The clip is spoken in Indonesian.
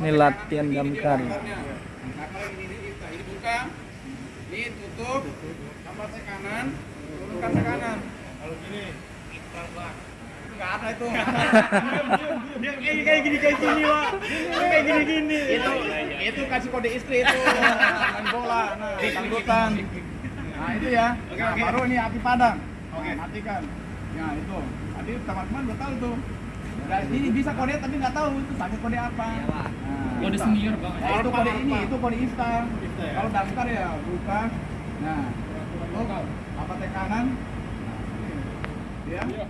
Ini latihan damkar. Ini, tutup, tambah tekanan, turunkan tekanan. Kalau gini, Enggak ada itu. Dia kayak gini kayak gini, Pak. Kayak gini gini. Itu itu kasih kode istri itu. Main bola, nah, tanggutan. Nah, itu ya. Nah, baru ini api padang. Oke, matikan ya itu. Tadi teman-teman udah tahu tuh Nah, ini bisa kode tapi nggak tahu itu pakai kode apa. Nah, Kode senior bang. Nah, itu kode ini itu kode instan kalau daftar ya buka nah tutup apa tekanan? Nah, ini. ya